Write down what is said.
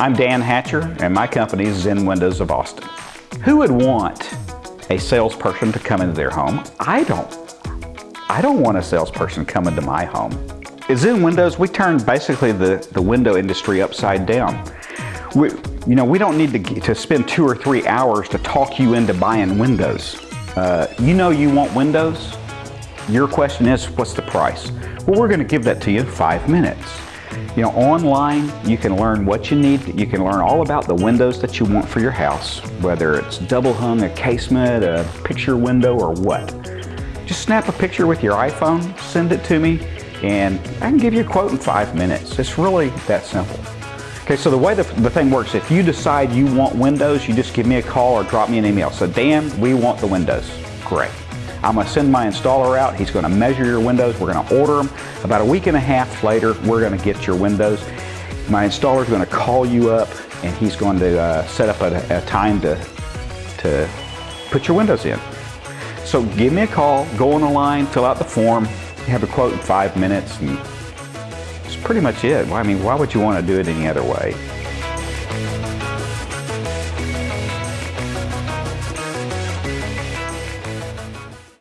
I'm Dan Hatcher and my company is Zen Windows of Austin. Who would want a salesperson to come into their home? I don't. I don't want a salesperson coming to my home. At Zen Windows, we turn basically the, the window industry upside down. We, you know, we don't need to, to spend two or three hours to talk you into buying windows. Uh, you know you want windows. Your question is, what's the price? Well, we're going to give that to you in five minutes. You know, online, you can learn what you need. You can learn all about the windows that you want for your house, whether it's double hung, a casement, a picture window, or what. Just snap a picture with your iPhone, send it to me, and I can give you a quote in five minutes. It's really that simple. Okay, so the way the, the thing works, if you decide you want windows, you just give me a call or drop me an email. So Dan, we want the windows. Great. I'm going to send my installer out. He's going to measure your windows. We're going to order them. About a week and a half later, we're going to get your windows. My installer is going to call you up and he's going to uh, set up a, a time to, to put your windows in. So give me a call, go on the line, fill out the form, have a quote in five minutes, and that's pretty much it. I mean, why would you want to do it any other way?